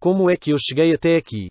Como é que eu cheguei até aqui?